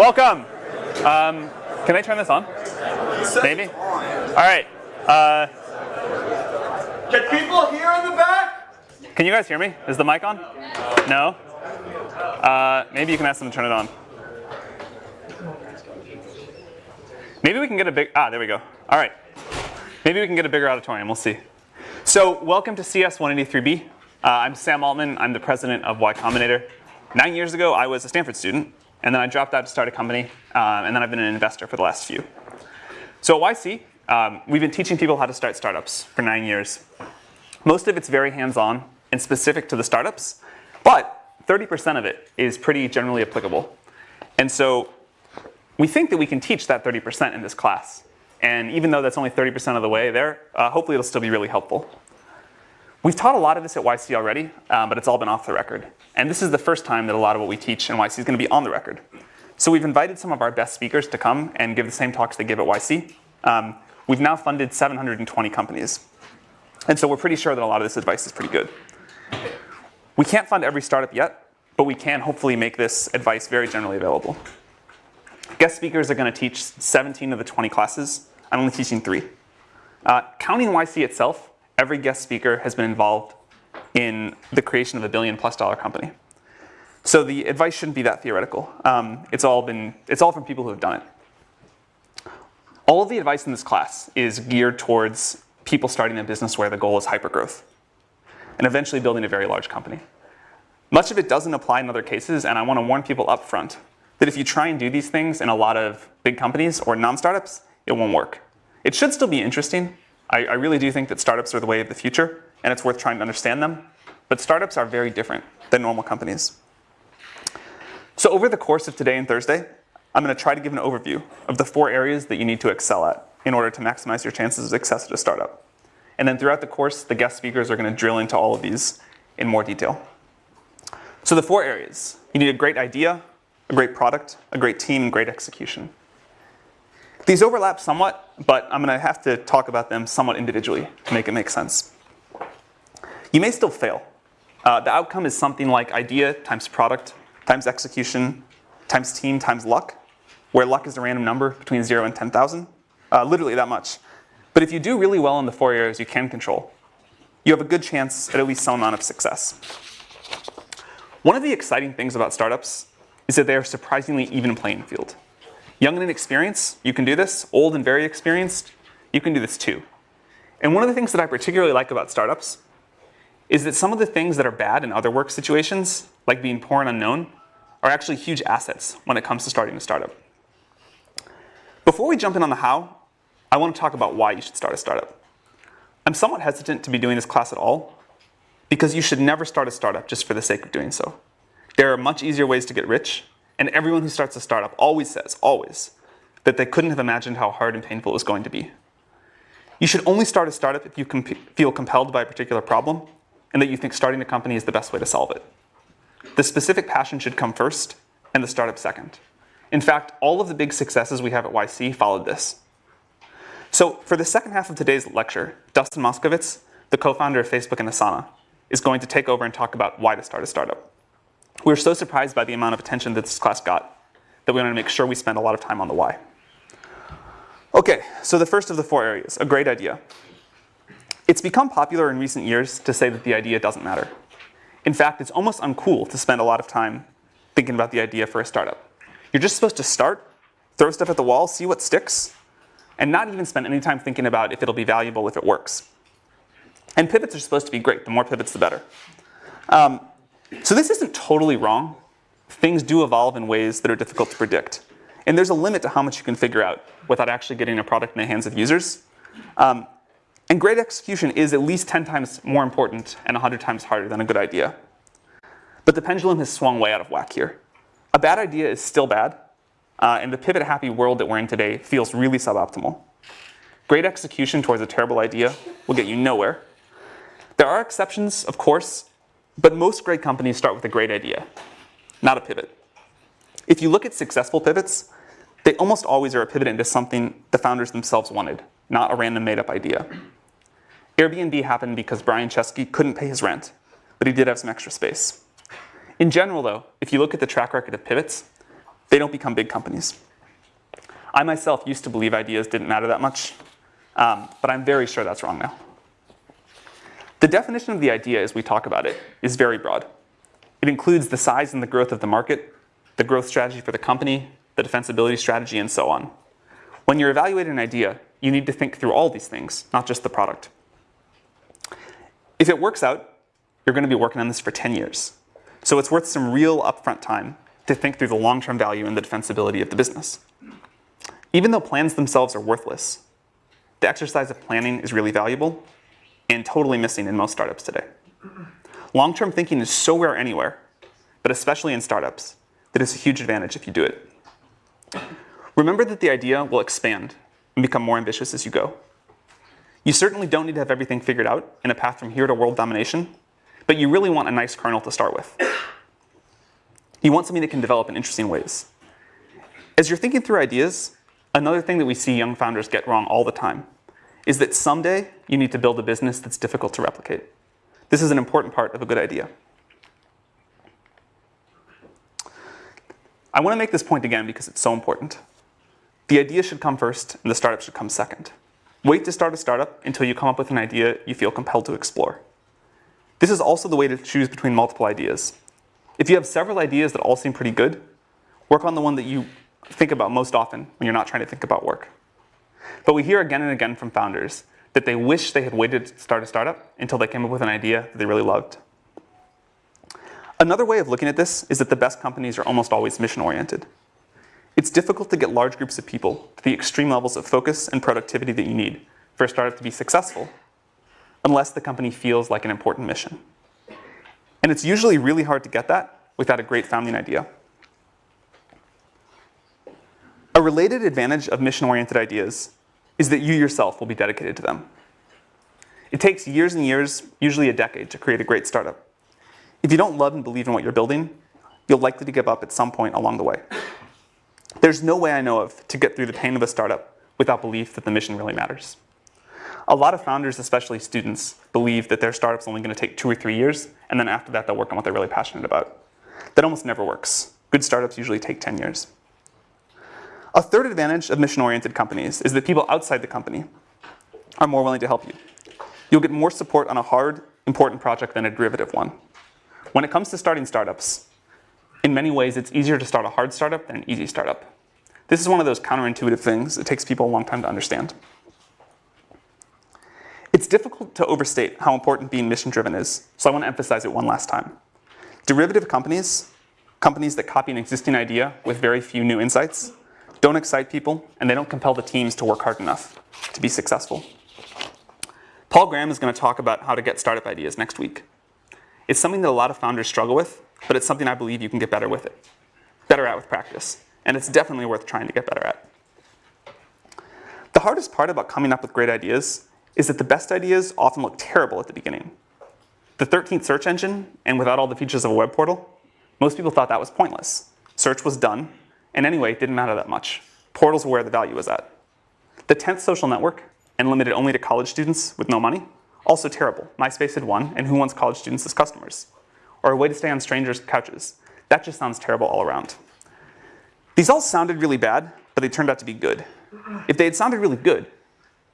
Welcome. Um, can I turn this on? Maybe. All right. Uh, Can people hear in the back? can you guys hear me? Is the mic on? No. Uh, maybe you can ask them to turn it on. Maybe we can get a big. Ah, there we go. All right. Maybe we can get a bigger auditorium. We'll see. So, welcome to CS 183B. Uh, I'm Sam Altman. I'm the president of Y Combinator. Nine years ago, I was a Stanford student, and then I dropped out to start a company, um, and then I've been an investor for the last few. So at YC, um, we've been teaching people how to start startups for nine years. Most of it's very hands-on and specific to the startups, but 30% of it is pretty generally applicable. And so we think that we can teach that 30% in this class. And even though that's only 30% of the way there, uh, hopefully it'll still be really helpful. We've taught a lot of this at YC already, um, but it's all been off the record. And this is the first time that a lot of what we teach in YC is going to be on the record. So we've invited some of our best speakers to come and give the same talks they give at YC. Um, we've now funded 720 companies. And so we're pretty sure that a lot of this advice is pretty good. We can't fund every startup yet, but we can hopefully make this advice very generally available. Guest speakers are going to teach 17 of the 20 classes. I'm only teaching three. Uh, counting YC itself, every guest speaker has been involved in the creation of a billion plus dollar company. So the advice shouldn't be that theoretical. Um, it's all been, it's all from people who have done it. All of the advice in this class is geared towards people starting a business where the goal is hypergrowth and eventually building a very large company. Much of it doesn't apply in other cases, and I want to warn people up front that if you try and do these things in a lot of big companies or non-startups, it won't work. It should still be interesting. I, I really do think that startups are the way of the future, and it's worth trying to understand them. But startups are very different than normal companies. So over the course of today and Thursday, I'm going to try to give an overview of the four areas that you need to excel at in order to maximize your chances of success at a startup. And then throughout the course, the guest speakers are going to drill into all of these in more detail. So the four areas. You need a great idea, a great product, a great team, and great execution. These overlap somewhat, but I'm going to have to talk about them somewhat individually to make it make sense. You may still fail. Uh, the outcome is something like idea times product times execution times team times luck, where luck is a random number between 0 and 10,000, uh, literally that much. But if you do really well in the four areas you can control, you have a good chance at at least some amount of success. One of the exciting things about startups is that they are surprisingly even playing field. Young and inexperienced, you can do this. Old and very experienced, you can do this too. And one of the things that I particularly like about startups is that some of the things that are bad in other work situations, like being poor and unknown, are actually huge assets when it comes to starting a startup. Before we jump in on the how, I want to talk about why you should start a startup. I'm somewhat hesitant to be doing this class at all because you should never start a startup just for the sake of doing so. There are much easier ways to get rich, and everyone who starts a startup always says, always, that they couldn't have imagined how hard and painful it was going to be. You should only start a startup if you comp feel compelled by a particular problem and that you think starting a company is the best way to solve it. The specific passion should come first and the startup second. In fact, all of the big successes we have at YC followed this. So for the second half of today's lecture, Dustin Moskovitz, the co-founder of Facebook and Asana, is going to take over and talk about why to start a startup. We were so surprised by the amount of attention that this class got that we wanted to make sure we spend a lot of time on the why. Okay, so the first of the four areas, a great idea. It's become popular in recent years to say that the idea doesn't matter. In fact, it's almost uncool to spend a lot of time thinking about the idea for a startup. You're just supposed to start, throw stuff at the wall, see what sticks, and not even spend any time thinking about if it'll be valuable if it works. And pivots are supposed to be great. The more pivots, the better. Um, so this isn't totally wrong. Things do evolve in ways that are difficult to predict. And there's a limit to how much you can figure out without actually getting a product in the hands of users. Um, and great execution is at least 10 times more important and 100 times harder than a good idea. But the pendulum has swung way out of whack here. A bad idea is still bad, uh, and the pivot happy world that we're in today feels really suboptimal. Great execution towards a terrible idea will get you nowhere. There are exceptions, of course, but most great companies start with a great idea, not a pivot. If you look at successful pivots, they almost always are a pivot into something the founders themselves wanted, not a random made up idea. Airbnb happened because Brian Chesky couldn't pay his rent, but he did have some extra space. In general though, if you look at the track record of pivots, They don't become big companies. I myself used to believe ideas didn't matter that much, um, but I'm very sure that's wrong now. The definition of the idea as we talk about it is very broad. It includes the size and the growth of the market, the growth strategy for the company, the defensibility strategy, and so on. When you're evaluating an idea, you need to think through all these things, not just the product. If it works out, you're going to be working on this for 10 years. So it's worth some real upfront time to think through the long-term value and the defensibility of the business. Even though plans themselves are worthless, the exercise of planning is really valuable and totally missing in most startups today. Long-term thinking is so rare anywhere, but especially in startups, that it's a huge advantage if you do it. Remember that the idea will expand and become more ambitious as you go. You certainly don't need to have everything figured out in a path from here to world domination, but you really want a nice kernel to start with. You want something that can develop in interesting ways. As you're thinking through ideas, another thing that we see young founders get wrong all the time is that someday you need to build a business that's difficult to replicate. This is an important part of a good idea. I want to make this point again because it's so important. The idea should come first and the startup should come second. Wait to start a startup until you come up with an idea you feel compelled to explore. This is also the way to choose between multiple ideas. If you have several ideas that all seem pretty good, work on the one that you think about most often when you're not trying to think about work. But we hear again and again from founders that they wish they had waited to start a startup until they came up with an idea that they really loved. Another way of looking at this is that the best companies are almost always mission-oriented. It's difficult to get large groups of people to the extreme levels of focus and productivity that you need for a startup to be successful, unless the company feels like an important mission. And it's usually really hard to get that without a great founding idea. A related advantage of mission-oriented ideas is that you yourself will be dedicated to them. It takes years and years, usually a decade, to create a great startup. If you don't love and believe in what you're building, you'll likely to give up at some point along the way. There's no way I know of to get through the pain of a startup without belief that the mission really matters. A lot of founders, especially students, believe that their startup's only going to take two or three years, and then after that they'll work on what they're really passionate about. That almost never works. Good startups usually take 10 years. A third advantage of mission-oriented companies is that people outside the company are more willing to help you. You'll get more support on a hard, important project than a derivative one. When it comes to starting startups, in many ways, it's easier to start a hard startup than an easy startup. This is one of those counterintuitive things it takes people a long time to understand. It's difficult to overstate how important being mission-driven is, so I want to emphasize it one last time. Derivative companies, companies that copy an existing idea with very few new insights, don't excite people, and they don't compel the teams to work hard enough to be successful. Paul Graham is going to talk about how to get startup ideas next week. It's something that a lot of founders struggle with, but it's something I believe you can get better with it, better at with practice. And it's definitely worth trying to get better at. The hardest part about coming up with great ideas is that the best ideas often look terrible at the beginning. The 13th search engine, and without all the features of a web portal, most people thought that was pointless. Search was done, and anyway, it didn't matter that much. Portals were where the value was at. The 10th social network, and limited only to college students with no money, also terrible. MySpace had won, and who wants college students as customers? Or a way to stay on strangers' couches. That just sounds terrible all around. These all sounded really bad, but they turned out to be good. If they had sounded really good,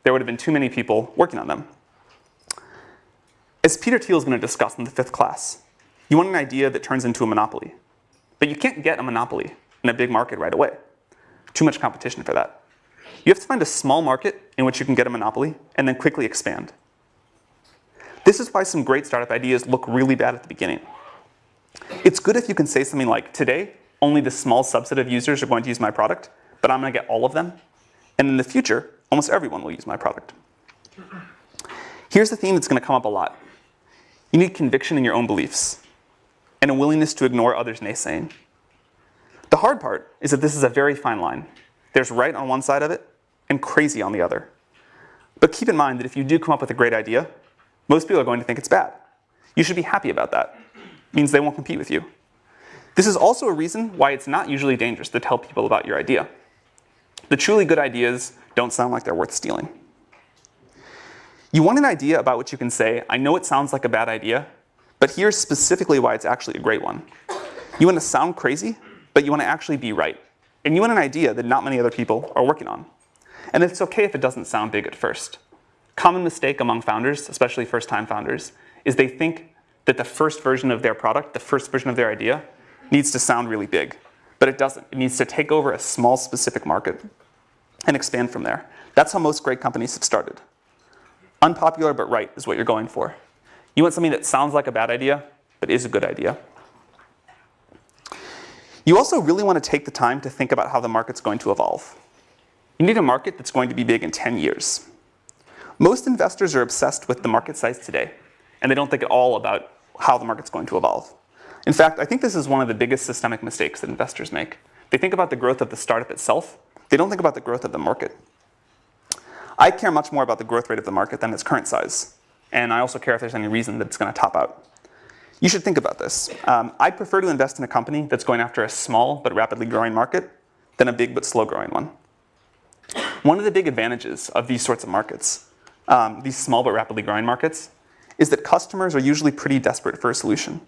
there would have been too many people working on them. As Peter Thiel is going to discuss in the fifth class, you want an idea that turns into a monopoly. But you can't get a monopoly in a big market right away. Too much competition for that. You have to find a small market in which you can get a monopoly and then quickly expand. This is why some great startup ideas look really bad at the beginning. It's good if you can say something like, today, only the small subset of users are going to use my product, but I'm going to get all of them. And in the future, almost everyone will use my product. Here's the theme that's going to come up a lot. You need conviction in your own beliefs and a willingness to ignore others' naysaying. The hard part is that this is a very fine line. There's right on one side of it and crazy on the other. But keep in mind that if you do come up with a great idea, most people are going to think it's bad. You should be happy about that. It means they won't compete with you. This is also a reason why it's not usually dangerous to tell people about your idea. The truly good ideas don't sound like they're worth stealing. You want an idea about which you can say, I know it sounds like a bad idea, but here's specifically why it's actually a great one. You want to sound crazy, but you want to actually be right. and you want an idea that not many other people are working on. And it's okay if it doesn't sound big at first. Common mistake among founders, especially first-time founders, is they think that the first version of their product, the first version of their idea, needs to sound really big. But it doesn't. It needs to take over a small specific market and expand from there. That's how most great companies have started. Unpopular but right is what you're going for. You want something that sounds like a bad idea, but is a good idea. You also really want to take the time to think about how the market's going to evolve. You need a market that's going to be big in 10 years. Most investors are obsessed with the market size today, and they don't think at all about how the market's going to evolve. In fact, I think this is one of the biggest systemic mistakes that investors make. They think about the growth of the startup itself, they don't think about the growth of the market. I care much more about the growth rate of the market than its current size, and I also care if there's any reason that it's going to top out. You should think about this. Um, I'd prefer to invest in a company that's going after a small but rapidly growing market than a big but slow growing one. One of the big advantages of these sorts of markets, um, these small but rapidly growing markets, is that customers are usually pretty desperate for a solution,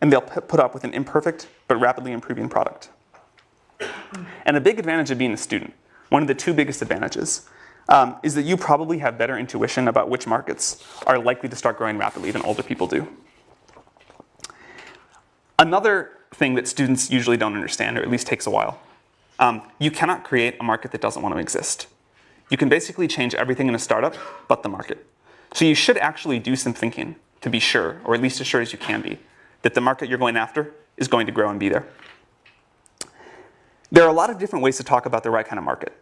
and they'll put up with an imperfect but rapidly improving product. And a big advantage of being a student, one of the two biggest advantages, um, is that you probably have better intuition about which markets are likely to start growing rapidly than older people do. Another thing that students usually don't understand, or at least takes a while, um, you cannot create a market that doesn't want to exist. You can basically change everything in a startup but the market. So you should actually do some thinking to be sure, or at least as sure as you can be, that the market you're going after is going to grow and be there. There are a lot of different ways to talk about the right kind of market.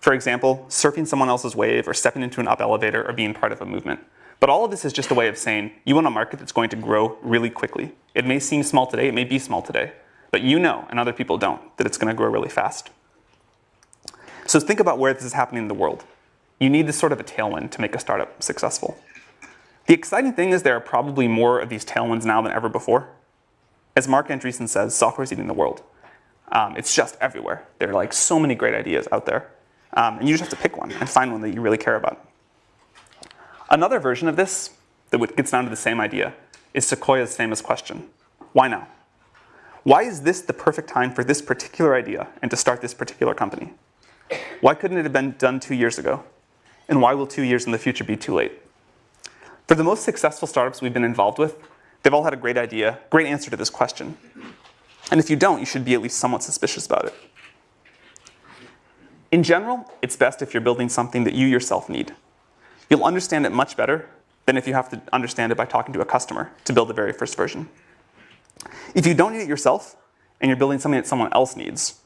For example, surfing someone else's wave or stepping into an up elevator or being part of a movement. But all of this is just a way of saying you want a market that's going to grow really quickly. It may seem small today, it may be small today, but you know, and other people don't, that it's going to grow really fast. So think about where this is happening in the world. You need this sort of a tailwind to make a startup successful. The exciting thing is there are probably more of these tailwinds now than ever before. As Marc Andreessen says, software is eating the world. Um, it's just everywhere. There are like so many great ideas out there. Um, and you just have to pick one and find one that you really care about. Another version of this that gets down to the same idea is Sequoia's famous question, why now? Why is this the perfect time for this particular idea and to start this particular company? Why couldn't it have been done two years ago? And why will two years in the future be too late? For the most successful startups we've been involved with, they've all had a great idea, great answer to this question. And if you don't, you should be at least somewhat suspicious about it. In general, it's best if you're building something that you yourself need. You'll understand it much better than if you have to understand it by talking to a customer to build the very first version. If you don't need it yourself, and you're building something that someone else needs,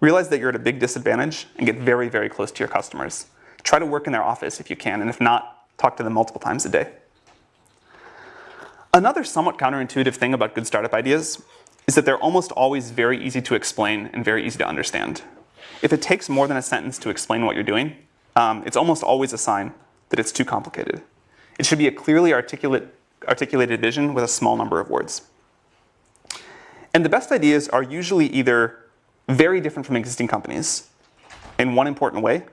realize that you're at a big disadvantage and get very, very close to your customers. Try to work in their office if you can, and if not, talk to them multiple times a day. Another somewhat counterintuitive thing about good startup ideas is that they're almost always very easy to explain and very easy to understand. If it takes more than a sentence to explain what you're doing, um, it's almost always a sign that it's too complicated. It should be a clearly articulate, articulated vision with a small number of words. And the best ideas are usually either very different from existing companies in one important way,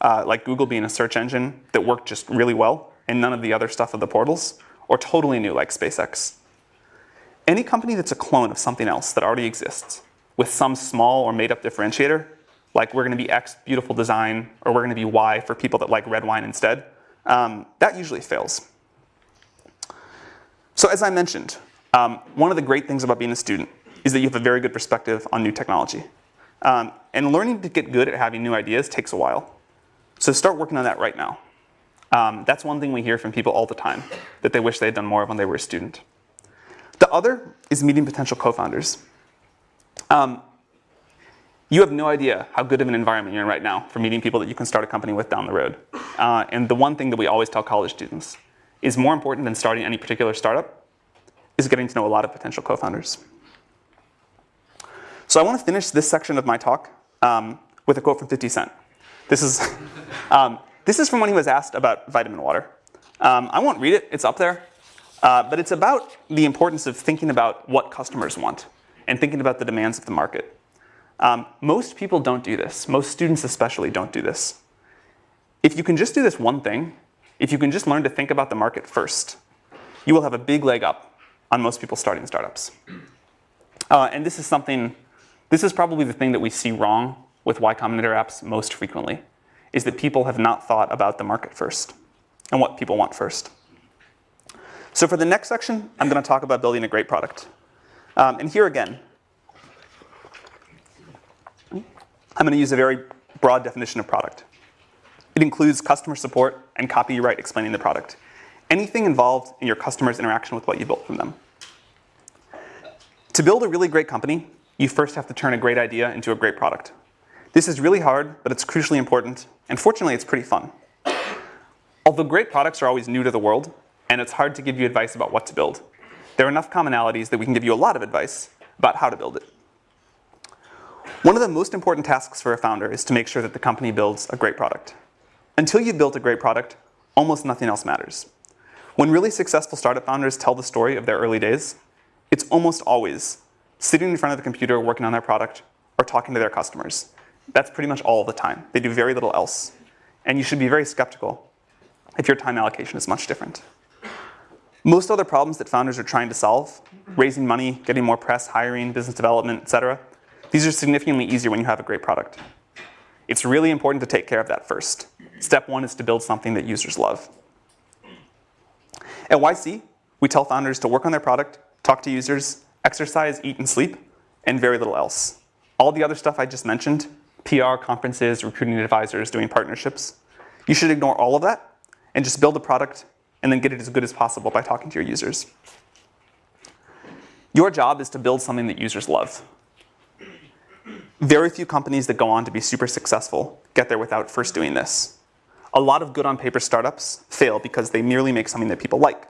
uh, like Google being a search engine that worked just really well and none of the other stuff of the portals, or totally new like SpaceX. Any company that's a clone of something else that already exists with some small or made up differentiator, like we're going to be X beautiful design, or we're going to be Y for people that like red wine instead, um, that usually fails. So as I mentioned, um, one of the great things about being a student is that you have a very good perspective on new technology. Um, and learning to get good at having new ideas takes a while. So start working on that right now. Um, that's one thing we hear from people all the time, that they wish they had done more of when they were a student. The other is meeting potential co-founders. Um, you have no idea how good of an environment you're in right now for meeting people that you can start a company with down the road. Uh, and the one thing that we always tell college students is more important than starting any particular startup is getting to know a lot of potential co-founders. So I want to finish this section of my talk um, with a quote from 50 Cent. This is, um, this is from when he was asked about vitamin water. Um, I won't read it, it's up there. Uh, but it's about the importance of thinking about what customers want and thinking about the demands of the market. Um, most people don't do this. Most students especially don't do this. If you can just do this one thing, if you can just learn to think about the market first, you will have a big leg up on most people starting startups. Uh, and this is something this is probably the thing that we see wrong with Y Combinator apps most frequently is that people have not thought about the market first and what people want first. So for the next section, I'm going to talk about building a great product. Um, and here again, I'm going to use a very broad definition of product. It includes customer support and copyright explaining the product. Anything involved in your customer's interaction with what you built from them. To build a really great company, you first have to turn a great idea into a great product. This is really hard, but it's crucially important, and fortunately it's pretty fun. Although great products are always new to the world, and it's hard to give you advice about what to build, there are enough commonalities that we can give you a lot of advice about how to build it. One of the most important tasks for a founder is to make sure that the company builds a great product. Until you've built a great product, almost nothing else matters. When really successful startup founders tell the story of their early days, it's almost always sitting in front of the computer working on their product or talking to their customers. That's pretty much all the time. They do very little else. And you should be very skeptical if your time allocation is much different. Most other problems that founders are trying to solve, raising money, getting more press, hiring, business development, etc., these are significantly easier when you have a great product. It's really important to take care of that first. Step one is to build something that users love. At YC, we tell founders to work on their product, talk to users, exercise, eat, and sleep, and very little else. All the other stuff I just mentioned, PR, conferences, recruiting advisors, doing partnerships, you should ignore all of that and just build a product and then get it as good as possible by talking to your users. Your job is to build something that users love. Very few companies that go on to be super successful get there without first doing this. A lot of good on paper startups fail because they merely make something that people like.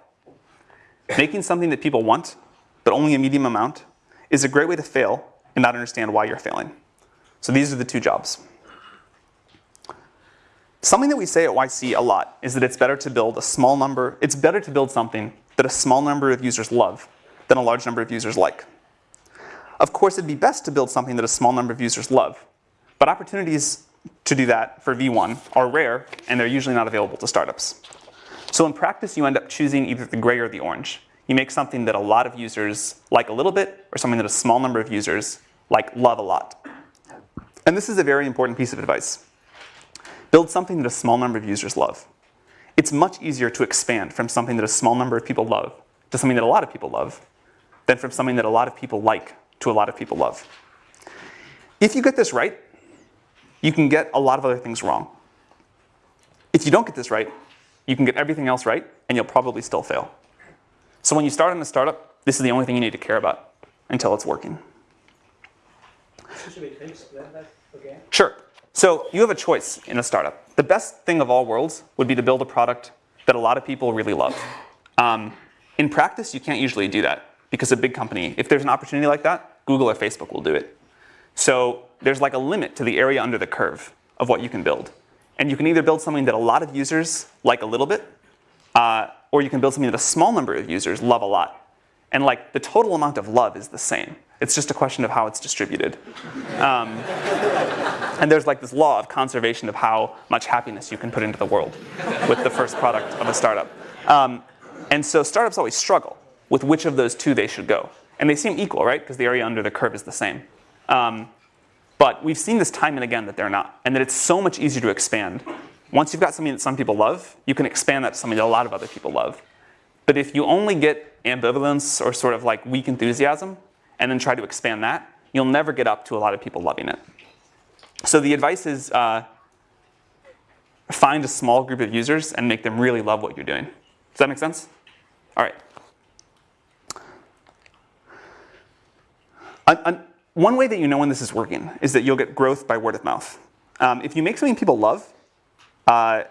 Making something that people want, but only a medium amount, is a great way to fail and not understand why you're failing. So these are the two jobs. Something that we say at YC a lot is that it's better to build a small number, it's better to build something that a small number of users love than a large number of users like. Of course, it'd be best to build something that a small number of users love. But opportunities to do that for V1 are rare, and they're usually not available to startups. So in practice, you end up choosing either the gray or the orange. You make something that a lot of users like a little bit, or something that a small number of users like love a lot. And this is a very important piece of advice. Build something that a small number of users love. It's much easier to expand from something that a small number of people love to something that a lot of people love than from something that a lot of people like to a lot of people love. If you get this right, you can get a lot of other things wrong. If you don't get this right, you can get everything else right, and you'll probably still fail. So when you start in a startup, this is the only thing you need to care about until it's working. Sure. So you have a choice in a startup. The best thing of all worlds would be to build a product that a lot of people really love. Um, in practice, you can't usually do that because a big company, if there's an opportunity like that, Google or Facebook will do it. So there's like a limit to the area under the curve of what you can build. And you can either build something that a lot of users like a little bit, uh, or you can build something that a small number of users love a lot. And like the total amount of love is the same. It's just a question of how it's distributed. Um, and there's like this law of conservation of how much happiness you can put into the world with the first product of a startup. Um, and so startups always struggle with which of those two they should go. And they seem equal, right? Because the area under the curve is the same. Um, but we've seen this time and again that they're not, and that it's so much easier to expand. Once you've got something that some people love, you can expand that to something that a lot of other people love. But if you only get ambivalence or sort of like weak enthusiasm, and then try to expand that, you'll never get up to a lot of people loving it. So the advice is uh, find a small group of users and make them really love what you're doing. Does that make sense? All right. one way that you know when this is working is that you'll get growth by word of mouth. Um, if you make something people love, uh,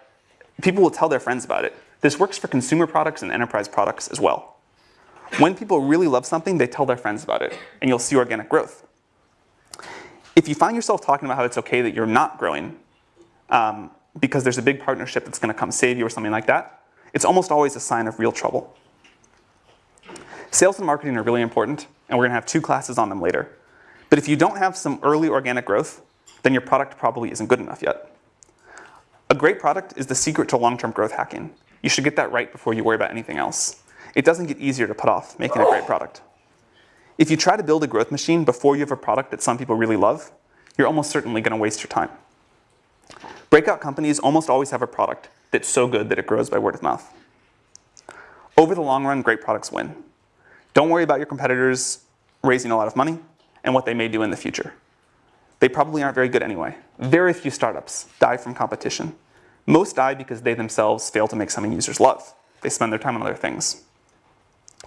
people will tell their friends about it. This works for consumer products and enterprise products as well. When people really love something, they tell their friends about it, and you'll see organic growth. If you find yourself talking about how it's okay that you're not growing um, because there's a big partnership that's going to come save you or something like that, it's almost always a sign of real trouble. Sales and marketing are really important, and we're going to have two classes on them later. But if you don't have some early organic growth, then your product probably isn't good enough yet. A great product is the secret to long-term growth hacking. You should get that right before you worry about anything else. It doesn't get easier to put off making a great product. If you try to build a growth machine before you have a product that some people really love, you're almost certainly going to waste your time. Breakout companies almost always have a product that's so good that it grows by word of mouth. Over the long run, great products win. Don't worry about your competitors raising a lot of money and what they may do in the future. They probably aren't very good anyway. Very few startups die from competition. Most die because they themselves fail to make something users love. They spend their time on other things.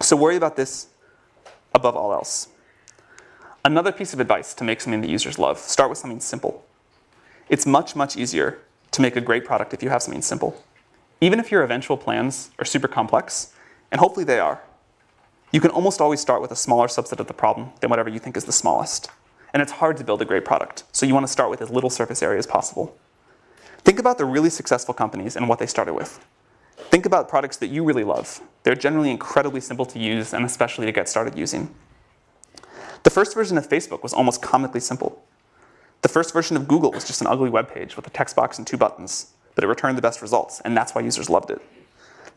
So worry about this above all else. Another piece of advice to make something that users love, start with something simple. It's much, much easier to make a great product if you have something simple. Even if your eventual plans are super complex, and hopefully they are, you can almost always start with a smaller subset of the problem than whatever you think is the smallest. And it's hard to build a great product, so you want to start with as little surface area as possible. Think about the really successful companies and what they started with. Think about products that you really love. They're generally incredibly simple to use and especially to get started using. The first version of Facebook was almost comically simple. The first version of Google was just an ugly web page with a text box and two buttons, but it returned the best results, and that's why users loved it.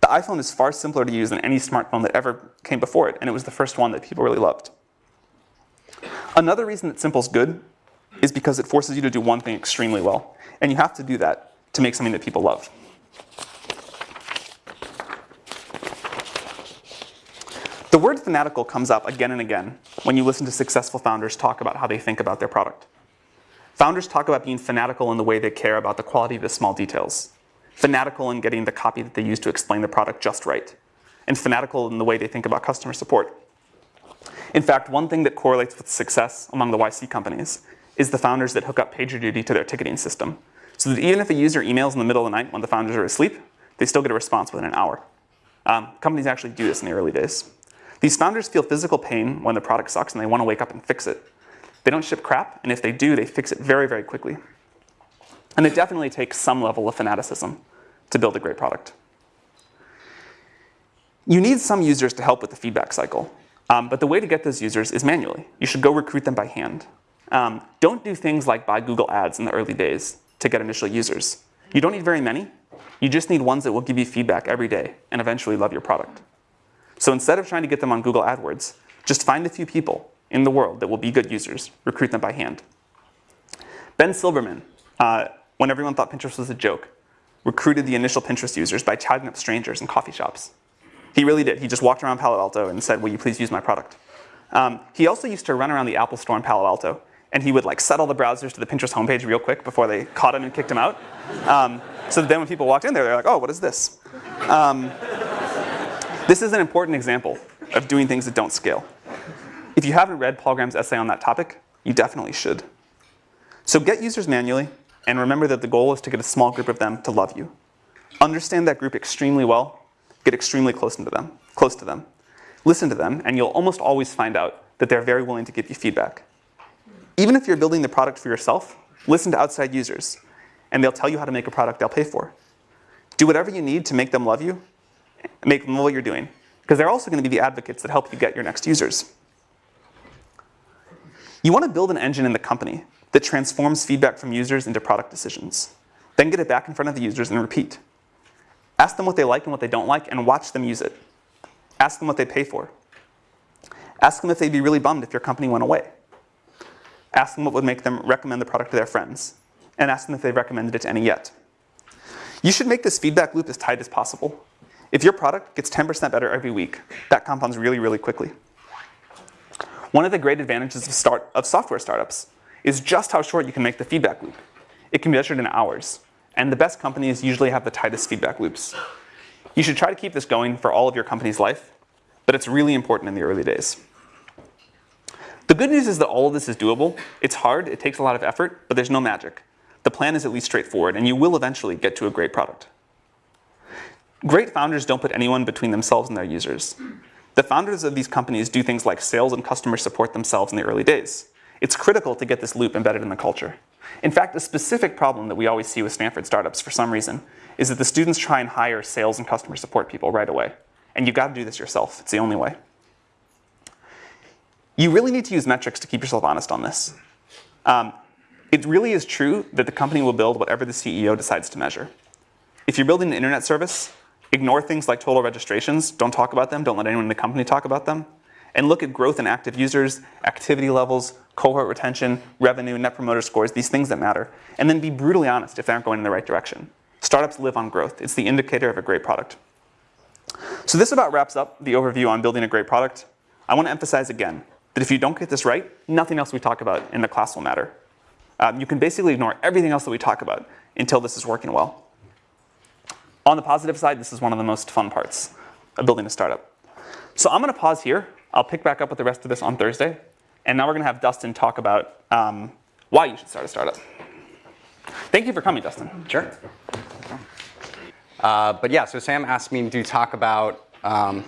The iPhone is far simpler to use than any smartphone that ever came before it, and it was the first one that people really loved. Another reason that simple is good is because it forces you to do one thing extremely well, and you have to do that to make something that people love. The word fanatical comes up again and again when you listen to successful founders talk about how they think about their product. Founders talk about being fanatical in the way they care about the quality of the small details, fanatical in getting the copy that they use to explain the product just right, and fanatical in the way they think about customer support. In fact, one thing that correlates with success among the YC companies is the founders that hook up PagerDuty to their ticketing system. So that even if a user emails in the middle of the night when the founders are asleep, they still get a response within an hour. Um, companies actually do this in the early days. These founders feel physical pain when the product sucks and they want to wake up and fix it. They don't ship crap, and if they do, they fix it very, very quickly. And it definitely takes some level of fanaticism to build a great product. You need some users to help with the feedback cycle. Um, but the way to get those users is manually. You should go recruit them by hand. Um, don't do things like buy Google Ads in the early days to get initial users. You don't need very many. You just need ones that will give you feedback every day and eventually love your product. So instead of trying to get them on Google AdWords, just find a few people in the world that will be good users, recruit them by hand. Ben Silbermann, uh, when everyone thought Pinterest was a joke, recruited the initial Pinterest users by chatting up strangers in coffee shops. He really did. He just walked around Palo Alto and said, will you please use my product? Um, he also used to run around the Apple store in Palo Alto and he would like set all the browsers to the Pinterest homepage real quick before they caught him and kicked him out. Um, so then when people walked in there, they're like, oh, what is this? Um, this is an important example of doing things that don't scale. If you haven't read Paul Graham's essay on that topic, you definitely should. So get users manually, and remember that the goal is to get a small group of them to love you. Understand that group extremely well, get extremely close to them, close to them. Listen to them, and you'll almost always find out that they're very willing to give you feedback. Even if you're building the product for yourself, listen to outside users, and they'll tell you how to make a product they'll pay for. Do whatever you need to make them love you, make them love what you're doing, because they're also going to be the advocates that help you get your next users. You want to build an engine in the company that transforms feedback from users into product decisions. Then get it back in front of the users and repeat. Ask them what they like and what they don't like and watch them use it. Ask them what they pay for. Ask them if they'd be really bummed if your company went away. Ask them what would make them recommend the product to their friends. And ask them if they've recommended it to any yet. You should make this feedback loop as tight as possible. If your product gets 10% better every week, that compounds really, really quickly. One of the great advantages of, start, of software startups is just how short you can make the feedback loop. It can be measured in hours, and the best companies usually have the tightest feedback loops. You should try to keep this going for all of your company's life, but it's really important in the early days. The good news is that all of this is doable. It's hard, it takes a lot of effort, but there's no magic. The plan is at least straightforward, and you will eventually get to a great product. Great founders don't put anyone between themselves and their users. The founders of these companies do things like sales and customer support themselves in the early days. It's critical to get this loop embedded in the culture. In fact, a specific problem that we always see with Stanford startups for some reason is that the students try and hire sales and customer support people right away. And you've got to do this yourself. It's the only way. You really need to use metrics to keep yourself honest on this. Um, it really is true that the company will build whatever the CEO decides to measure. If you're building an internet service, Ignore things like total registrations. Don't talk about them. Don't let anyone in the company talk about them. And look at growth in active users, activity levels, cohort retention, revenue, net promoter scores, these things that matter. And then be brutally honest if they aren't going in the right direction. Startups live on growth. It's the indicator of a great product. So this about wraps up the overview on building a great product. I want to emphasize again that if you don't get this right, nothing else we talk about in the class will matter. Um, you can basically ignore everything else that we talk about until this is working well. On the positive side, this is one of the most fun parts of building a startup. So I'm going to pause here. I'll pick back up with the rest of this on Thursday. And now we're going to have Dustin talk about um, why you should start a startup. Thank you for coming, Dustin. Sure. Uh, but yeah, so Sam asked me to talk about um,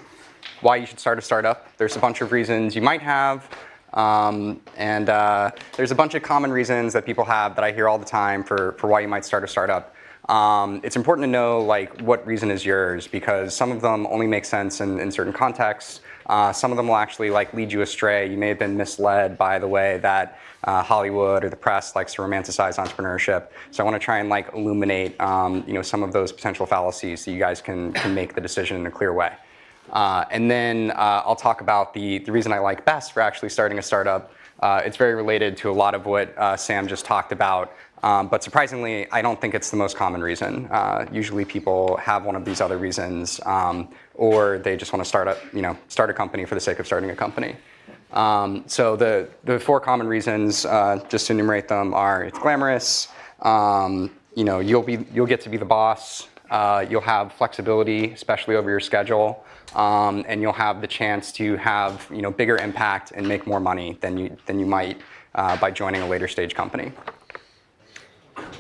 why you should start a startup. There's a bunch of reasons you might have. Um, and uh, there's a bunch of common reasons that people have that I hear all the time for, for why you might start a startup. Um, it's important to know like what reason is yours because some of them only make sense in, in certain contexts. Uh, some of them will actually like lead you astray. You may have been misled by the way that uh, Hollywood or the press likes to romanticize entrepreneurship. So I want to try and like illuminate um, you know some of those potential fallacies so you guys can, can make the decision in a clear way. Uh, and then uh, I'll talk about the, the reason I like best for actually starting a startup. Uh, it's very related to a lot of what uh, Sam just talked about. Um, but surprisingly, I don't think it's the most common reason. Usually people have one of these other reasons, um, or they just want to start a, you know, start a company for the sake of starting a company. Um, so the, the four common reasons, uh, just to enumerate them, are it's glamorous, um, you know, you'll, be, you'll get to be the boss, uh, you'll have flexibility, especially over your schedule, um, and you'll have the chance to have you know, bigger impact and make more money than you, than you might uh, by joining a later stage company.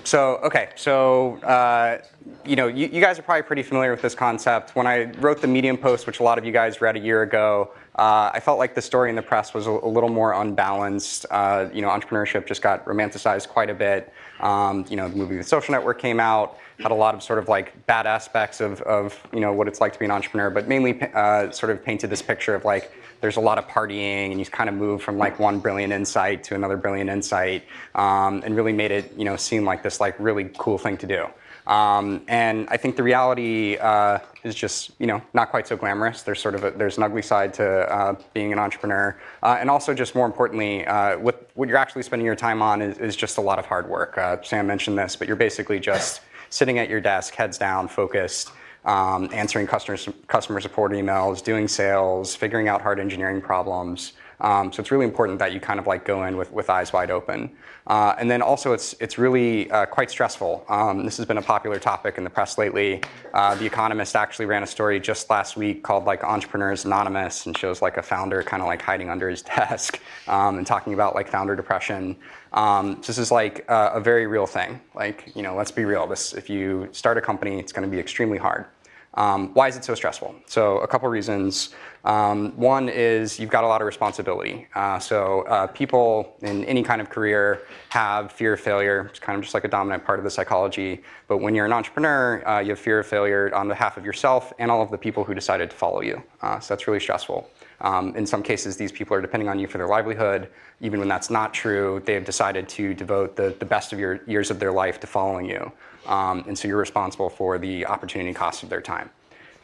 So, okay, so, uh, you know, you, you, guys are probably pretty familiar with this concept. When I wrote the Medium post, which a lot of you guys read a year ago, uh, I felt like the story in the press was a, a little more unbalanced. Uh, you know, entrepreneurship just got romanticized quite a bit. Um, you know, the movie The Social Network came out, had a lot of sort of like bad aspects of, of you know, what it's like to be an entrepreneur, but mainly uh, sort of painted this picture of like, there's a lot of partying and you kind of move from like one brilliant insight to another brilliant insight um, and really made it, you know, seem like this like really cool thing to do. Um, and I think the reality uh, is just, you know, not quite so glamorous. There's sort of a, there's an ugly side to uh, being an entrepreneur, uh, and also just more importantly, uh, what what you're actually spending your time on is, is just a lot of hard work. Uh, Sam mentioned this, but you're basically just sitting at your desk, heads down, focused, um, answering customer customer support emails, doing sales, figuring out hard engineering problems. Um, so it's really important that you kind of like go in with, with eyes wide open. Uh, and then also it's, it's really uh, quite stressful. Um, this has been a popular topic in the press lately. Uh, the Economist actually ran a story just last week called like Entrepreneurs Anonymous and shows like a founder kind of like hiding under his desk um, and talking about like founder depression. Um, this is like a very real thing. Like, you know, let's be real. This, if you start a company, it's going to be extremely hard. Um, why is it so stressful? So a couple reasons. Um, one is you've got a lot of responsibility. Uh, so uh, people in any kind of career have fear of failure. It's kind of just like a dominant part of the psychology. But when you're an entrepreneur, uh, you have fear of failure on behalf of yourself and all of the people who decided to follow you. Uh, so that's really stressful. Um, in some cases, these people are depending on you for their livelihood. Even when that's not true, they have decided to devote the, the best of your years of their life to following you. Um, and so you're responsible for the opportunity cost of their time.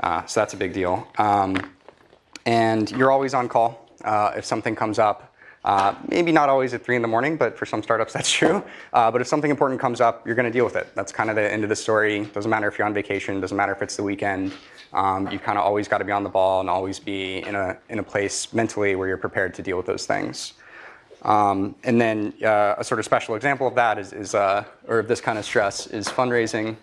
Uh, so that's a big deal. Um, and you're always on call uh, if something comes up. Uh, maybe not always at 3 in the morning, but for some startups that's true. Uh, but if something important comes up, you're going to deal with it. That's kind of the end of the story. Doesn't matter if you're on vacation, doesn't matter if it's the weekend. Um, you kind of always got to be on the ball and always be in a, in a place mentally where you're prepared to deal with those things. Um, and then uh, a sort of special example of that is, is uh, or of this kind of stress is fundraising.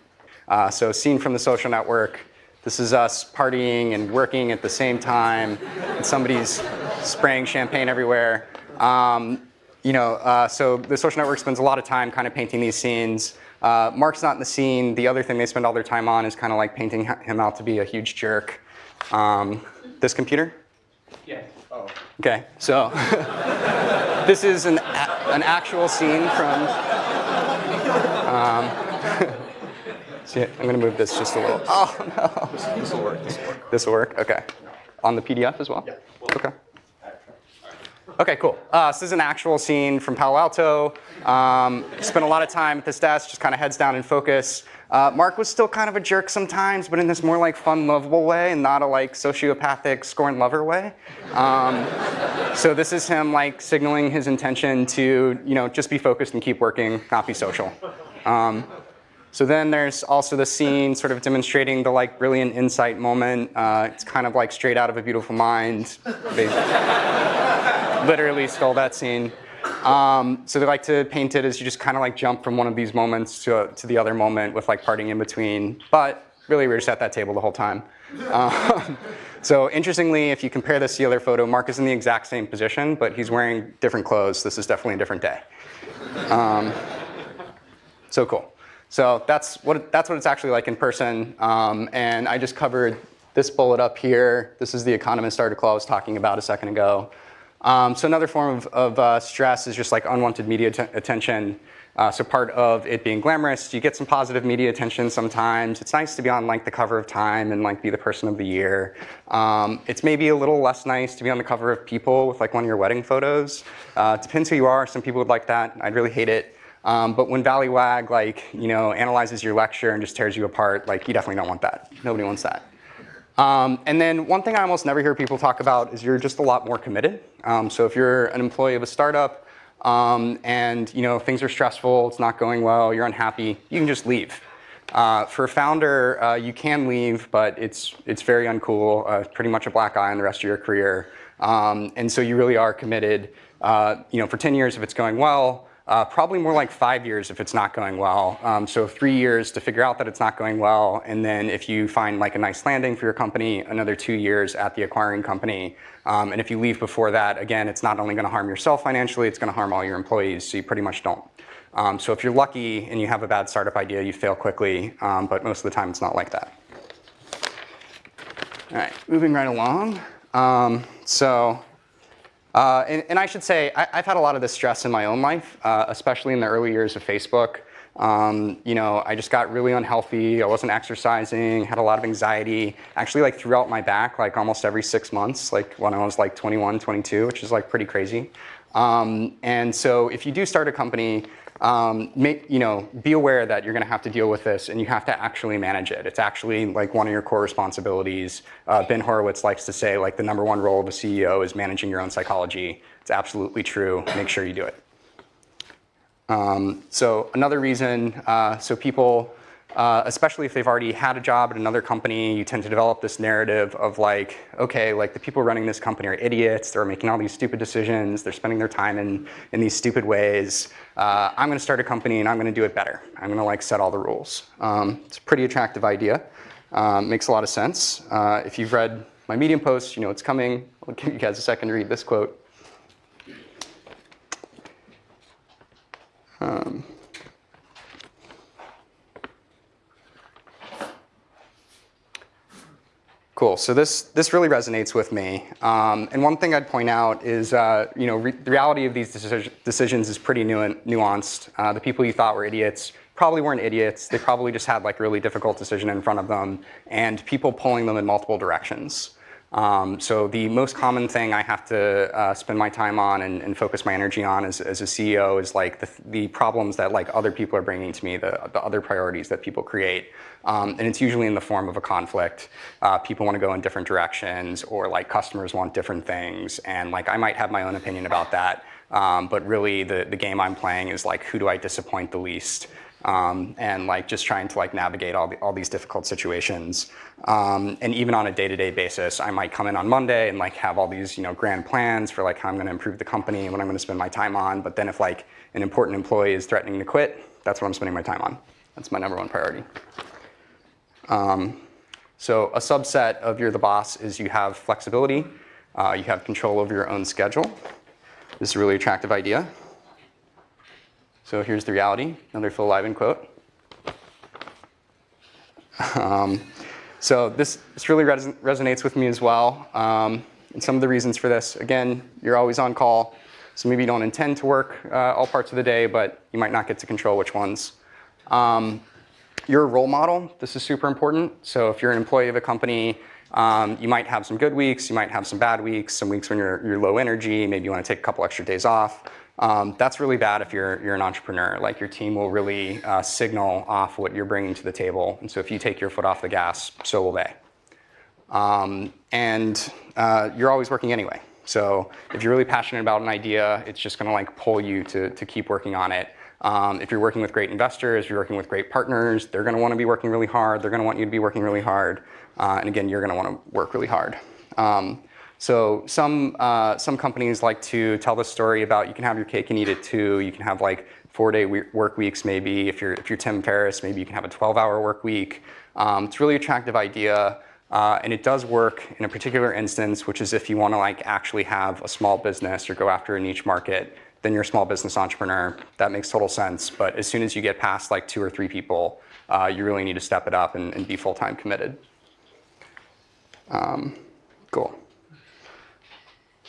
Uh, so seen from the social network, this is us partying and working at the same time, and somebody's spraying champagne everywhere. Um, you know, uh, so the social network spends a lot of time kind of painting these scenes. Uh, Mark's not in the scene. The other thing they spend all their time on is kind of like painting him out to be a huge jerk. Um, this computer? Yeah. Oh. Okay, so this is an, an actual scene from, um, see, I'm gonna move this just a little. Oh no. This will work, this will work. This will work, okay. On the PDF as well? Yeah. Okay. Okay, cool. Uh, this is an actual scene from Palo Alto. Um, spent a lot of time at this desk, just kind of heads down and focus. Uh, Mark was still kind of a jerk sometimes, but in this more like fun, lovable way, and not a like sociopathic scorn lover way. Um, so this is him like signaling his intention to you know just be focused and keep working, not be social. Um, so then there's also the scene sort of demonstrating the like brilliant insight moment. Uh, it's kind of like straight out of a beautiful mind. They literally stole that scene. Um, so they like to paint it as you just kind of like jump from one of these moments to, to the other moment with like parting in between. But really, we are just at that table the whole time. Um, so interestingly, if you compare this to the other photo, Mark is in the exact same position, but he's wearing different clothes. This is definitely a different day. Um, so cool. So that's what, that's what it's actually like in person. Um, and I just covered this bullet up here. This is the economist article I was talking about a second ago. Um, so another form of, of uh, stress is just like unwanted media attention. Uh, so part of it being glamorous, you get some positive media attention sometimes. It's nice to be on like the cover of Time and like be the person of the year. Um, it's maybe a little less nice to be on the cover of People with like one of your wedding photos. Uh, depends who you are. Some people would like that. I'd really hate it. Um, but when Valleywag like you know analyzes your lecture and just tears you apart, like you definitely don't want that. Nobody wants that. Um, and then one thing I almost never hear people talk about is you're just a lot more committed. Um, so if you're an employee of a startup um, and you know things are stressful, it's not going well, you're unhappy, you can just leave. Uh, for a founder, uh, you can leave, but it's it's very uncool. Uh, pretty much a black eye on the rest of your career. Um, and so you really are committed. Uh, you know, for 10 years, if it's going well, uh, probably more like five years if it's not going well. Um, so three years to figure out that it's not going well, and then if you find like a nice landing for your company, another two years at the acquiring company. Um, and if you leave before that, again, it's not only going to harm yourself financially, it's going to harm all your employees. So you pretty much don't. Um, so if you're lucky and you have a bad startup idea, you fail quickly, um, but most of the time it's not like that. All right, moving right along. Um, so uh, and, and, I should say, I, have had a lot of this stress in my own life, uh, especially in the early years of Facebook. Um, you know, I just got really unhealthy. I wasn't exercising, had a lot of anxiety. Actually, like throughout my back, like almost every six months, like when I was like 21, 22, which is like pretty crazy. Um, and so if you do start a company, um, make, you know, be aware that you're going to have to deal with this and you have to actually manage it. It's actually like one of your core responsibilities. Uh, ben Horowitz likes to say like the number one role of a CEO is managing your own psychology. It's absolutely true. Make sure you do it. Um, so another reason, uh, so people uh, especially if they've already had a job at another company, you tend to develop this narrative of like, okay, like the people running this company are idiots, they're making all these stupid decisions, they're spending their time in, in these stupid ways. Uh, I'm gonna start a company and I'm gonna do it better. I'm gonna like set all the rules. Um, it's a pretty attractive idea. Um, makes a lot of sense. Uh, if you've read my Medium post, you know it's coming. I'll give you guys a second to read this quote. Um, Cool. So this this really resonates with me. Um, and one thing I'd point out is, uh, you know, the reality of these deci decisions is pretty nu nuanced. Uh, the people you thought were idiots probably weren't idiots. They probably just had like really difficult decision in front of them, and people pulling them in multiple directions. Um, so the most common thing I have to uh, spend my time on and, and, focus my energy on as, as a CEO is like the, the, problems that like other people are bringing to me, the, the other priorities that people create. Um, and it's usually in the form of a conflict. Uh, people want to go in different directions or like customers want different things. And like I might have my own opinion about that. Um, but really the, the game I'm playing is like who do I disappoint the least? Um, and like just trying to like navigate all, the, all these difficult situations. Um, and even on a day-to-day -day basis, I might come in on Monday and like have all these you know grand plans for like how I'm going to improve the company and what I'm going to spend my time on. But then if like an important employee is threatening to quit, that's what I'm spending my time on. That's my number one priority. Um, so a subset of you're the boss is you have flexibility. Uh, you have control over your own schedule. This is a really attractive idea. So here's the reality, another Phil Libin quote. Um, so this, this really res resonates with me as well. Um, and some of the reasons for this, again, you're always on call. So maybe you don't intend to work uh, all parts of the day, but you might not get to control which ones. Um, you're a role model. This is super important. So if you're an employee of a company Um, you might have some good weeks, you might have some bad weeks, some weeks when you're, you're low energy, maybe you want to take a couple extra days off. Um, that's really bad if you're, you're an entrepreneur. Like your team will really uh, signal off what you're bringing to the table. And so if you take your foot off the gas, so will they. Um, and uh, you're always working anyway. So if you're really passionate about an idea, it's just going to like pull you to, to keep working on it. Um, if you're working with great investors, you're working with great partners, they're going to want to be working really hard. They're going to want you to be working really hard. Uh, and again, you're going to want to work really hard. Um, so some, uh, some companies like to tell the story about you can have your cake and eat it too. You can have like four-day work weeks maybe. If you're, if you're Tim Ferriss, maybe you can have a 12-hour work week. Um, it's a really attractive idea. Uh, and it does work in a particular instance, which is if you want to like actually have a small business or go after a niche market, then you're a small business entrepreneur. That makes total sense. But as soon as you get past like two or three people, uh, you really need to step it up and, and be full-time committed. Um, cool.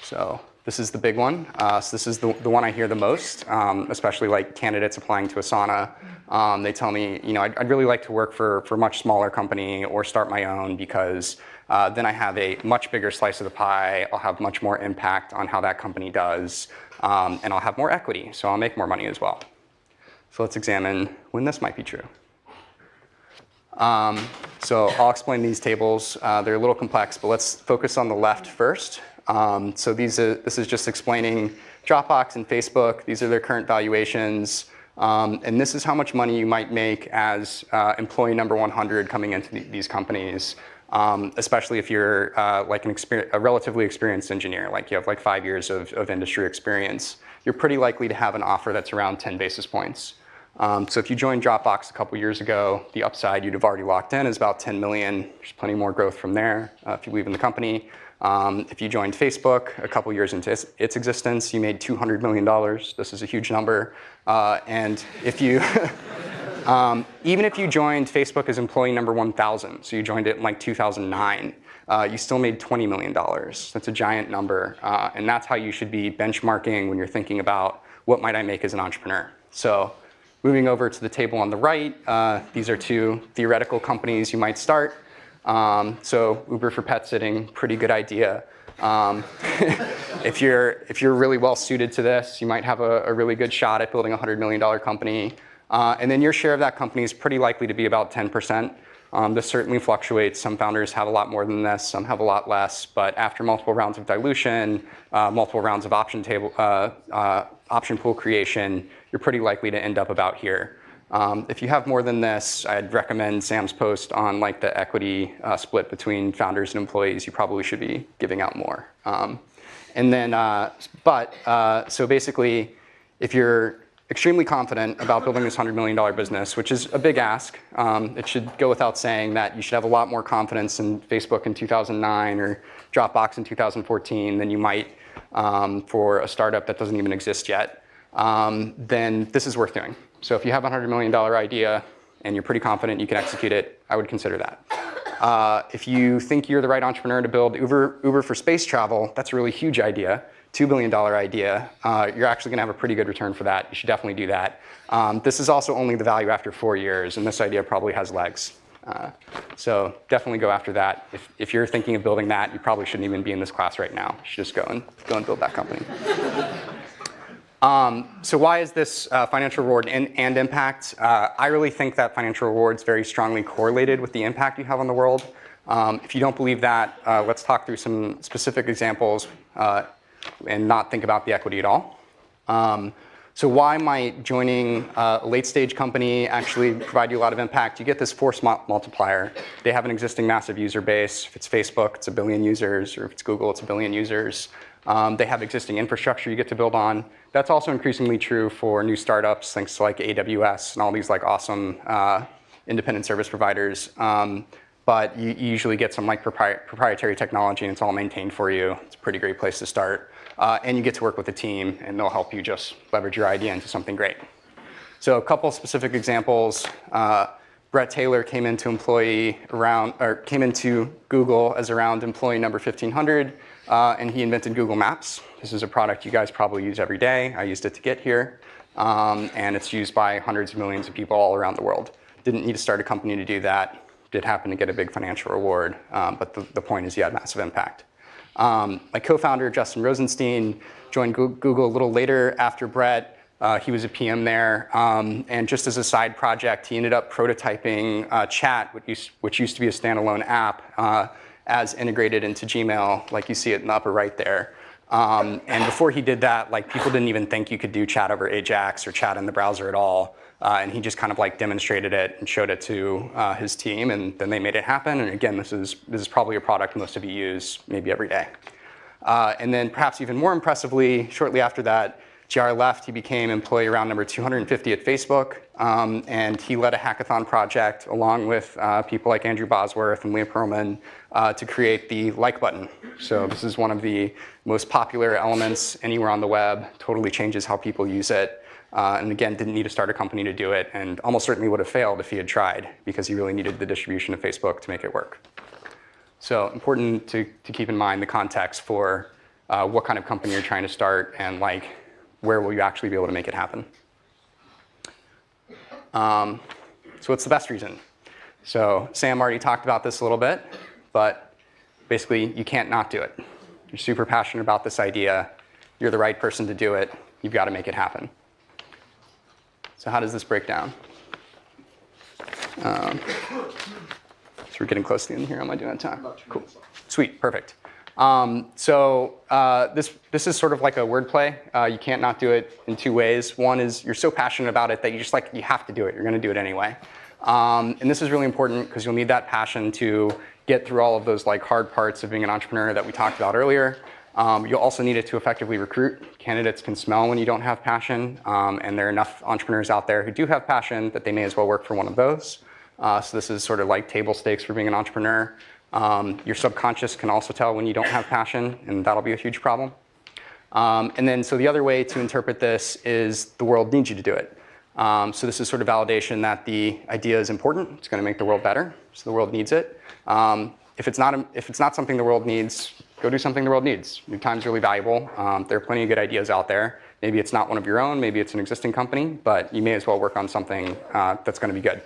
So this is the big one. Uh, so this is the, the one I hear the most, um, especially like candidates applying to Asana. Um, they tell me, you know, I'd, I'd, really like to work for, for a much smaller company or start my own because uh, then I have a much bigger slice of the pie. I'll have much more impact on how that company does, um, and I'll have more equity, so I'll make more money as well. So let's examine when this might be true. Um, so I'll explain these tables. Uh, they're a little complex, but let's focus on the left first. Um, so these are, this is just explaining Dropbox and Facebook. These are their current valuations. Um, and this is how much money you might make as uh, employee number 100 coming into the, these companies, um, especially if you're uh, like an a relatively experienced engineer, like you have like five years of, of, industry experience. You're pretty likely to have an offer that's around 10 basis points. Um, so if you joined Dropbox a couple years ago, the upside you'd have already locked in is about 10 million. There's plenty more growth from there uh, if you leave in the company. Um, if you joined Facebook a couple years into its, existence, you made $200 million. This is a huge number. Uh, and if you, um, even if you joined Facebook as employee number 1,000, so you joined it in like 2009, uh, you still made $20 million. That's a giant number. Uh, and that's how you should be benchmarking when you're thinking about what might I make as an entrepreneur. So moving over to the table on the right, uh, these are two theoretical companies you might start. Um, so Uber for pet sitting, pretty good idea. Um, if, you're, if you're really well suited to this, you might have a, a really good shot at building a $100 million company. Uh, and then your share of that company is pretty likely to be about 10%. Um, this certainly fluctuates. Some founders have a lot more than this, some have a lot less. But after multiple rounds of dilution, uh, multiple rounds of option, table, uh, uh option pool creation, you're pretty likely to end up about here. Um, if you have more than this, I'd recommend Sam's post on like the equity uh, split between founders and employees. You probably should be giving out more. Um, and then, uh, but, uh, so basically, if you're extremely confident about building this $100 million business, which is a big ask, um, it should go without saying that you should have a lot more confidence in Facebook in 2009 or Dropbox in 2014 than you might um, for a startup that doesn't even exist yet. Um, then this is worth doing. So if you have a $100 million idea and you're pretty confident you can execute it, I would consider that. Uh, if you think you're the right entrepreneur to build Uber, Uber for space travel, that's a really huge idea, $2 billion idea. Uh, you're actually gonna have a pretty good return for that. You should definitely do that. Um, this is also only the value after four years, and this idea probably has legs. Uh, so definitely go after that. If, if you're thinking of building that, you probably shouldn't even be in this class right now. You should just go and, go and build that company. Um, so why is this uh, financial reward and, and impact? Uh, I really think that financial reward is very strongly correlated with the impact you have on the world. Um, if you don't believe that, uh, let's talk through some specific examples uh, and not think about the equity at all. Um, so why might joining a late stage company actually provide you a lot of impact? You get this force multiplier. They have an existing massive user base. If it's Facebook, it's a billion users, or if it's Google, it's a billion users. Um, they have existing infrastructure you get to build on. That's also increasingly true for new startups, thanks to like AWS and all these like awesome uh, independent service providers. Um, but you, usually get some like propri proprietary technology and it's all maintained for you. It's a pretty great place to start. Uh, and you get to work with a team and they'll help you just leverage your idea into something great. So a couple specific examples. Uh, Bret Taylor came into employee around, or came into Google as around employee number 1500 uh, and he invented Google Maps. This is a product you guys probably use every day. I used it to get here. Um, and it's used by hundreds of millions of people all around the world. Didn't need to start a company to do that. did happen to get a big financial reward, um, but the, the point is you had massive impact. Um, my co-founder, Justin Rosenstein, joined Google a little later after Bret. Uh, he was a PM there, um, and just as a side project, he ended up prototyping uh, Chat, which used, which used to be a standalone app, uh, as integrated into Gmail, like you see it in the upper right there. Um, and before he did that, like people didn't even think you could do chat over Ajax or chat in the browser at all. Uh, and he just kind of like demonstrated it and showed it to uh, his team, and then they made it happen. And again, this is this is probably a product most of you use maybe every day. Uh, and then perhaps even more impressively, shortly after that, JR left. He became employee round number 250 at Facebook, um, and he led a hackathon project along with uh, people like Andrew Bosworth and Leah Pearlman uh, to create the like button. So this is one of the most popular elements anywhere on the web. Totally changes how people use it. Uh, and again, didn't need to start a company to do it, and almost certainly would have failed if he had tried, because he really needed the distribution of Facebook to make it work. So important to, to keep in mind the context for uh, what kind of company you're trying to start and like where will you actually be able to make it happen. Um, so what's the best reason? So Sam already talked about this a little bit, but basically you can't not do it. You're super passionate about this idea. You're the right person to do it. You've got to make it happen. So how does this break down? Um, so we're getting close to the end here. Am I doing on time? Cool. Sweet. Perfect. Um, so uh, this this is sort of like a wordplay. Uh, you can't not do it in two ways. One is you're so passionate about it that you just like you have to do it. You're going to do it anyway. Um, and this is really important because you'll need that passion to get through all of those like hard parts of being an entrepreneur that we talked about earlier. Um, you'll also need it to effectively recruit. Candidates can smell when you don't have passion, um, and there are enough entrepreneurs out there who do have passion that they may as well work for one of those. Uh, so this is sort of like table stakes for being an entrepreneur. Um, your subconscious can also tell when you don't have passion, and that'll be a huge problem. Um, and then, so the other way to interpret this is the world needs you to do it. Um, so this is sort of validation that the idea is important. It's going to make the world better, so the world needs it. Um, if it's not if it's not something the world needs, go do something the world needs. Your time's really valuable. Um, there are plenty of good ideas out there. Maybe it's not one of your own. Maybe it's an existing company, but you may as well work on something uh, that's going to be good.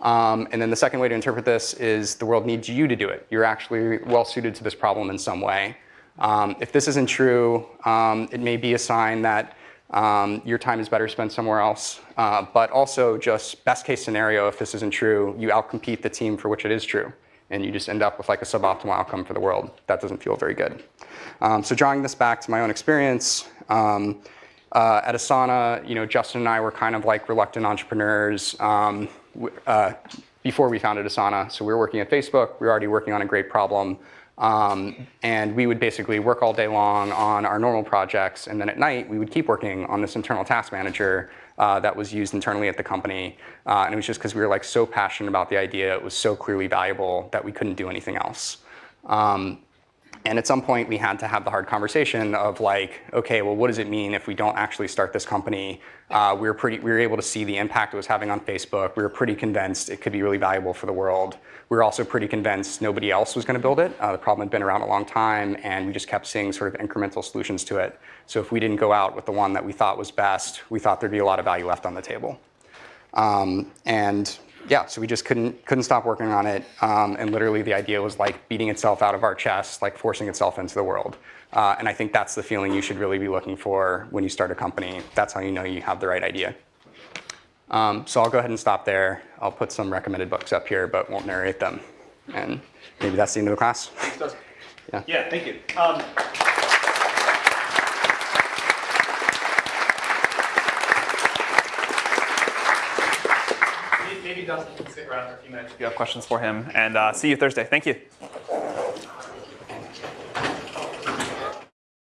Um, and then the second way to interpret this is the world needs you to do it. You're actually well suited to this problem in some way. Um, if this isn't true, um, it may be a sign that um, your time is better spent somewhere else. Uh, but also just best case scenario, if this isn't true, you outcompete the team for which it is true. And you just end up with like a suboptimal outcome for the world. That doesn't feel very good. Um, so drawing this back to my own experience, um, uh, at Asana, you know, Justin and I were kind of like reluctant entrepreneurs um, uh, before we founded Asana. So we were working at Facebook. We were already working on a great problem. Um, and we would basically work all day long on our normal projects. And then at night, we would keep working on this internal task manager uh, that was used internally at the company. Uh, and it was just because we were like so passionate about the idea. It was so clearly valuable that we couldn't do anything else. Um, and at some point, we had to have the hard conversation of like, okay, well, what does it mean if we don't actually start this company? Uh, we were pretty, we were able to see the impact it was having on Facebook. We were pretty convinced it could be really valuable for the world. We were also pretty convinced nobody else was going to build it. Uh, the problem had been around a long time, and we just kept seeing sort of incremental solutions to it. So if we didn't go out with the one that we thought was best, we thought there'd be a lot of value left on the table. Um, and yeah, so we just couldn't couldn't stop working on it. Um, and literally, the idea was like beating itself out of our chest, like forcing itself into the world. Uh, and I think that's the feeling you should really be looking for when you start a company. That's how you know you have the right idea. Um, so I'll go ahead and stop there. I'll put some recommended books up here, but won't narrate them. And maybe that's the end of the class. Yeah. Yeah. Thank you. Um, can stick around for a few minutes if you have questions for him. And uh, see you Thursday. Thank you.